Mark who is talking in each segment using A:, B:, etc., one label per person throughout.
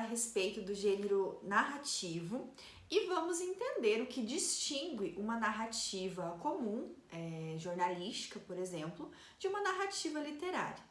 A: a respeito do gênero narrativo e vamos entender o que distingue uma narrativa comum, é, jornalística, por exemplo, de uma narrativa literária.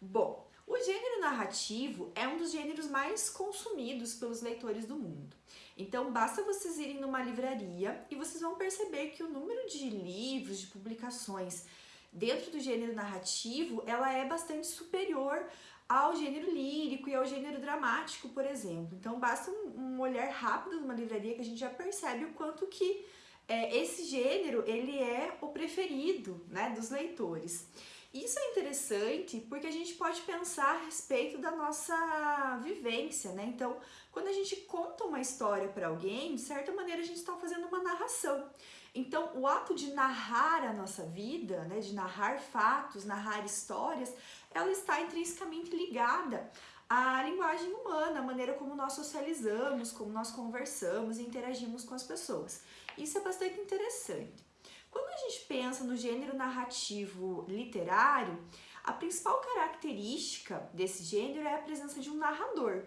A: Bom, o gênero narrativo é um dos gêneros mais consumidos pelos leitores do mundo. Então, basta vocês irem numa livraria e vocês vão perceber que o número de livros, de publicações dentro do gênero narrativo, ela é bastante superior ao gênero lírico e ao gênero dramático, por exemplo. Então, basta um, um olhar rápido numa livraria que a gente já percebe o quanto que é, esse gênero ele é o preferido né, dos leitores. Isso é interessante porque a gente pode pensar a respeito da nossa vivência, né? Então, quando a gente conta uma história para alguém, de certa maneira a gente está fazendo uma narração. Então, o ato de narrar a nossa vida, né, de narrar fatos, narrar histórias, ela está intrinsecamente ligada à linguagem humana, à maneira como nós socializamos, como nós conversamos e interagimos com as pessoas. Isso é bastante interessante. Quando a gente pensa no gênero narrativo literário, a principal característica desse gênero é a presença de um narrador.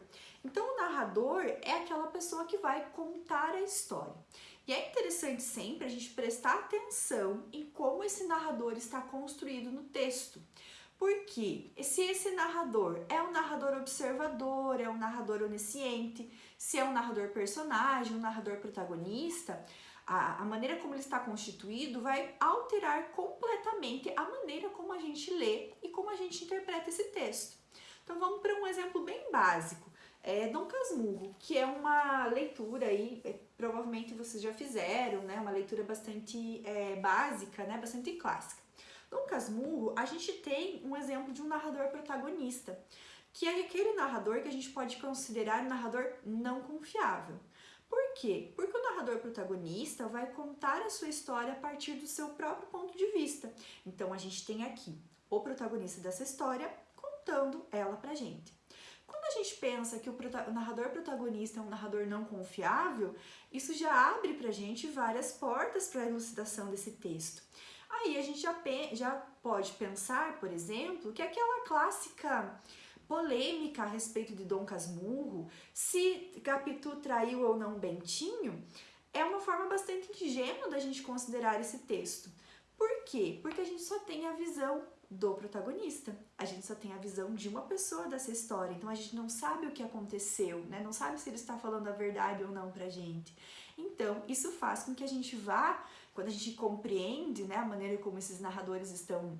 A: Então, o narrador é aquela pessoa que vai contar a história. E é interessante sempre a gente prestar atenção em como esse narrador está construído no texto. Porque se esse narrador é um narrador observador, é um narrador onisciente, se é um narrador personagem, um narrador protagonista, a, a maneira como ele está constituído vai alterar completamente a maneira como a gente lê e como a gente interpreta esse texto. Então vamos para um exemplo bem básico. É Dom Casmurro, que é uma leitura aí, é, provavelmente vocês já fizeram, né? Uma leitura bastante é, básica, né? Bastante clássica. Dom Casmurro, a gente tem um exemplo de um narrador protagonista, que é aquele narrador que a gente pode considerar um narrador não confiável. Por quê? Porque o narrador protagonista vai contar a sua história a partir do seu próprio ponto de vista. Então a gente tem aqui o protagonista dessa história contando ela pra gente. Quando a gente pensa que o, narrador protagonista é um narrador não confiável, isso já abre pra gente várias portas para a elucidação desse texto. Aí a gente já, já pode pensar, por exemplo, que aquela clássica polêmica a respeito de Dom Casmurro, se Capitu traiu ou não Bentinho, é uma forma bastante ingênua da gente considerar esse texto. Por quê? Porque a gente só tem a visão do protagonista. A gente só tem a visão de uma pessoa dessa história, então a gente não sabe o que aconteceu, né? Não sabe se ele está falando a verdade ou não pra gente. Então, isso faz com que a gente vá, quando a gente compreende, né, a maneira como esses narradores estão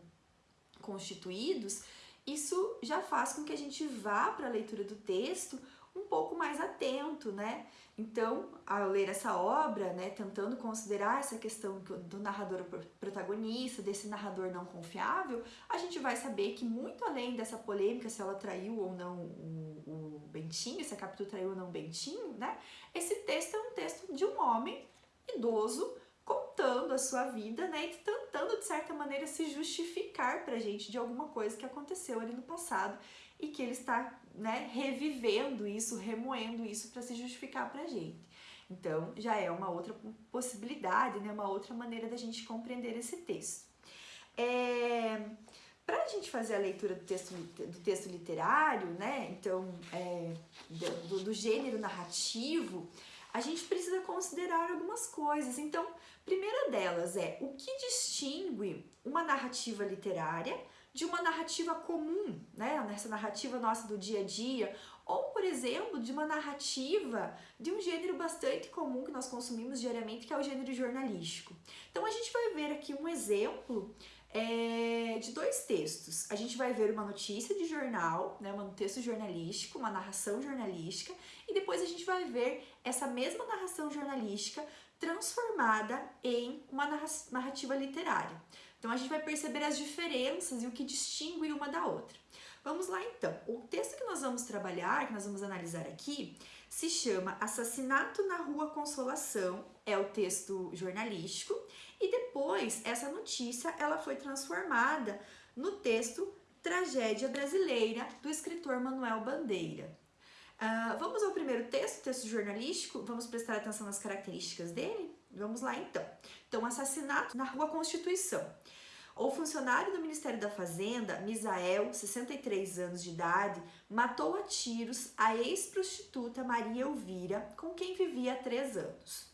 A: constituídos, isso já faz com que a gente vá para a leitura do texto um pouco mais atento, né? Então, ao ler essa obra, né, tentando considerar essa questão do narrador protagonista, desse narrador não confiável, a gente vai saber que muito além dessa polêmica se ela traiu ou não o, o Bentinho, se a Capitu traiu ou não o Bentinho, né, esse texto é um texto de um homem idoso contando a sua vida, né, e tentando de certa maneira se justificar pra gente de alguma coisa que aconteceu ali no passado e que ele está, né, revivendo isso, remoendo isso para se justificar pra gente. Então, já é uma outra possibilidade, né, uma outra maneira da gente compreender esse texto. É, para a gente fazer a leitura do texto, do texto literário, né, então, é, do, do gênero narrativo, a gente precisa considerar algumas coisas. Então, primeira delas é o que distingue uma narrativa literária de uma narrativa comum, né? Nessa narrativa nossa do dia a dia, ou, por exemplo, de uma narrativa de um gênero bastante comum que nós consumimos diariamente, que é o gênero jornalístico. Então, a gente vai ver aqui um exemplo é, de dois textos. A gente vai ver uma notícia de jornal, né, um texto jornalístico, uma narração jornalística, e depois a gente vai ver essa mesma narração jornalística transformada em uma narrativa literária. Então a gente vai perceber as diferenças e o que distingue uma da outra. Vamos lá então. O texto que nós vamos trabalhar, que nós vamos analisar aqui, se chama Assassinato na Rua Consolação, é o texto jornalístico, e depois essa notícia ela foi transformada no texto Tragédia Brasileira, do escritor Manuel Bandeira. Uh, vamos ao primeiro texto, texto jornalístico, vamos prestar atenção nas características dele? Vamos lá então. Então, assassinato na Rua Constituição. O funcionário do Ministério da Fazenda, Misael, 63 anos de idade, matou a tiros a ex-prostituta Maria Elvira, com quem vivia há três anos.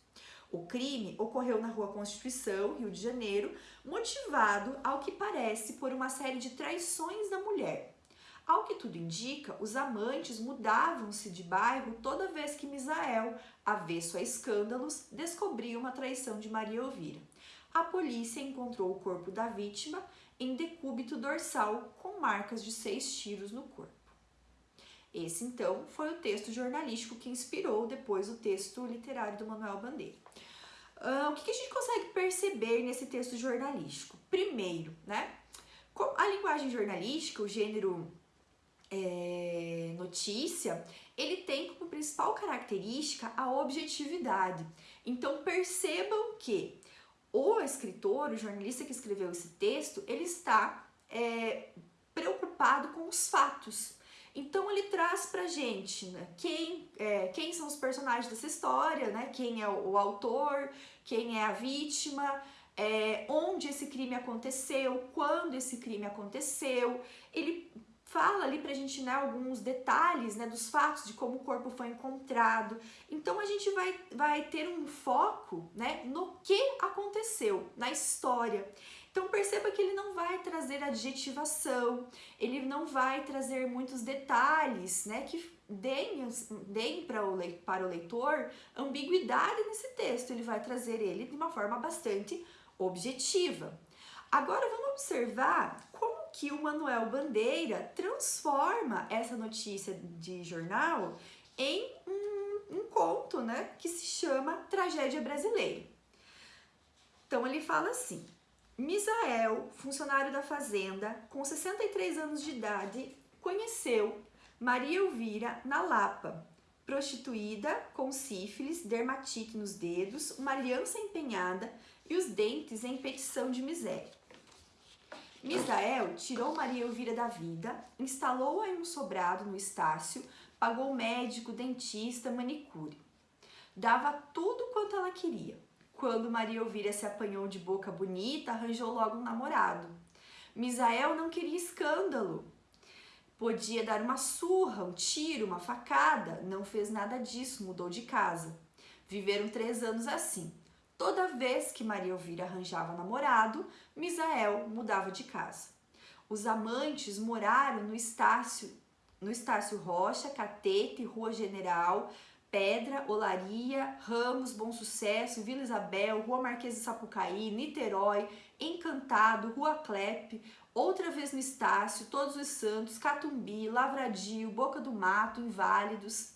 A: O crime ocorreu na Rua Constituição, Rio de Janeiro, motivado, ao que parece, por uma série de traições da mulher. Ao que tudo indica, os amantes mudavam-se de bairro toda vez que Misael, avesso a escândalos, descobria uma traição de Maria Elvira a polícia encontrou o corpo da vítima em decúbito dorsal com marcas de seis tiros no corpo. Esse, então, foi o texto jornalístico que inspirou depois o texto literário do Manuel Bandeira. Uh, o que, que a gente consegue perceber nesse texto jornalístico? Primeiro, né, a linguagem jornalística, o gênero é, notícia, ele tem como principal característica a objetividade. Então percebam que o escritor, o jornalista que escreveu esse texto, ele está é, preocupado com os fatos. Então ele traz pra gente né, quem, é, quem são os personagens dessa história, né, quem é o, autor, quem é a vítima, é, onde esse crime aconteceu, quando esse crime aconteceu. Ele fala ali pra gente né, alguns detalhes né, dos fatos, de como o corpo foi encontrado. Então a gente vai, vai ter um foco né, no que aconteceu, na história. Então perceba que ele não vai trazer adjetivação, ele não vai trazer muitos detalhes né, que deem, deem para, o, para o leitor ambiguidade nesse texto. Ele vai trazer ele de uma forma bastante objetiva. Agora vamos observar como que o Manuel Bandeira transforma essa notícia de jornal em um, um conto, né, que se chama Tragédia Brasileira. Então ele fala assim: Misael, funcionário da fazenda, com 63 anos de idade, conheceu Maria Elvira na Lapa, prostituída com sífilis, dermatite nos dedos, uma aliança empenhada e os dentes em petição de miséria. Misael tirou Maria Elvira da vida, instalou-a em um sobrado no Estácio, pagou médico, dentista, manicure. Dava tudo quanto ela queria. Quando Maria Elvira se apanhou de boca bonita, arranjou logo um namorado. Misael não queria escândalo. Podia dar uma surra, um tiro, uma facada. Não fez nada disso, mudou de casa. Viveram três anos assim. Toda vez que Maria Elvira arranjava namorado, Misael mudava de casa. Os amantes moraram no Estácio, no Estácio Rocha, Catete, Rua General, Pedra, Olaria, Ramos, Bom Sucesso, Vila Isabel, Rua Marquês de Sapucaí, Niterói, Encantado, Rua Clepe, outra vez no Estácio, Todos os Santos, Catumbi, Lavradio, Boca do Mato, Inválidos.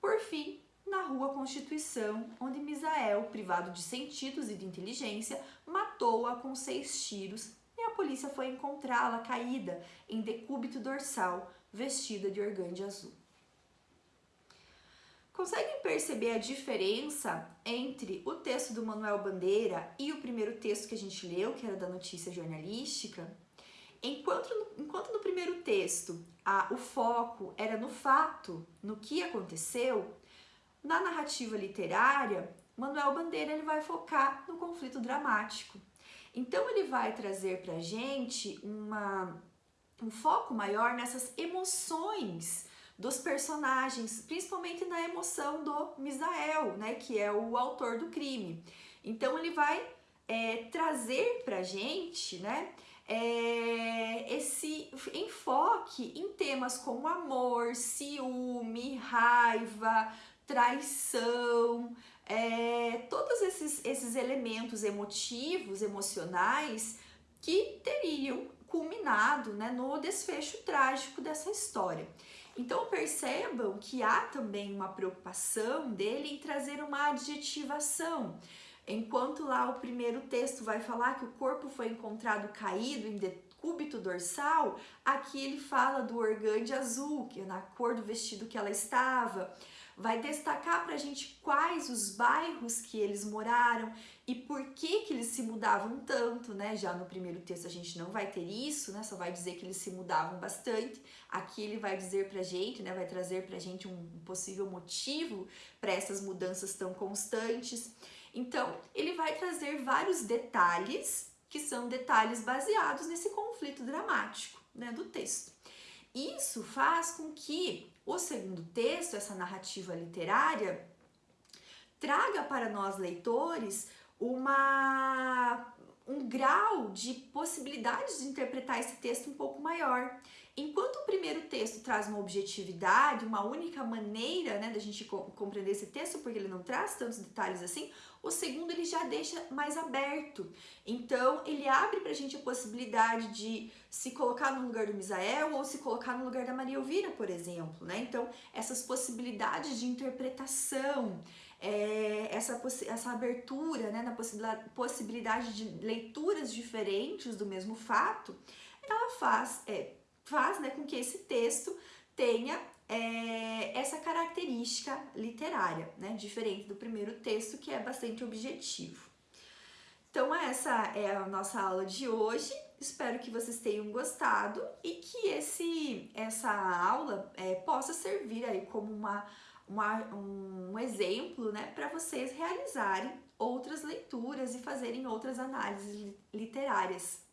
A: Por fim, na Rua Constituição, onde Misael, privado de sentidos e de inteligência, matou-a com seis tiros e a polícia foi encontrá-la caída em decúbito dorsal, vestida de organde azul. Conseguem perceber a diferença entre o texto do Manuel Bandeira e o primeiro texto que a gente leu, que era da notícia jornalística? Enquanto, enquanto no primeiro texto a, o foco era no fato, no que aconteceu, na narrativa literária, Manuel Bandeira ele vai focar no conflito dramático. Então ele vai trazer para gente uma, um foco maior nessas emoções dos personagens, principalmente na emoção do Misael, né, que é o autor do crime. Então ele vai é, trazer para gente, né, é, esse enfoque em temas como amor, ciúme, raiva, traição, é, todos esses, esses elementos emotivos, emocionais que teriam culminado né, no desfecho trágico dessa história. Então percebam que há também uma preocupação dele em trazer uma adjetivação. Enquanto lá o primeiro texto vai falar que o corpo foi encontrado caído em decúbito dorsal, aqui ele fala do organde azul, que é na cor do vestido que ela estava vai destacar para a gente quais os bairros que eles moraram e por que que eles se mudavam tanto, né? Já no primeiro texto a gente não vai ter isso, né? Só vai dizer que eles se mudavam bastante. Aqui ele vai dizer pra gente, né? Vai trazer pra gente um possível motivo para essas mudanças tão constantes. Então, ele vai trazer vários detalhes que são detalhes baseados nesse conflito dramático né, do texto. Isso faz com que o segundo texto, essa narrativa literária, traga para nós leitores uma, um grau de possibilidades de interpretar esse texto um pouco maior. Enquanto o primeiro texto traz uma objetividade, uma única maneira né, da gente compreender esse texto, porque ele não traz tantos detalhes assim, o segundo ele já deixa mais aberto. Então, ele abre pra gente a possibilidade de se colocar no lugar do Misael ou se colocar no lugar da Maria Elvira, por exemplo, né? Então, essas possibilidades de interpretação, é, essa, essa abertura né, na possibilidade de leituras diferentes do mesmo fato, ela faz é, faz né, com que esse texto tenha é, essa característica literária, né, diferente do primeiro texto que é bastante objetivo. Então essa é a nossa aula de hoje, espero que vocês tenham gostado e que esse, essa aula é, possa servir aí como uma, uma um exemplo né, para vocês realizarem outras leituras e fazerem outras análises literárias.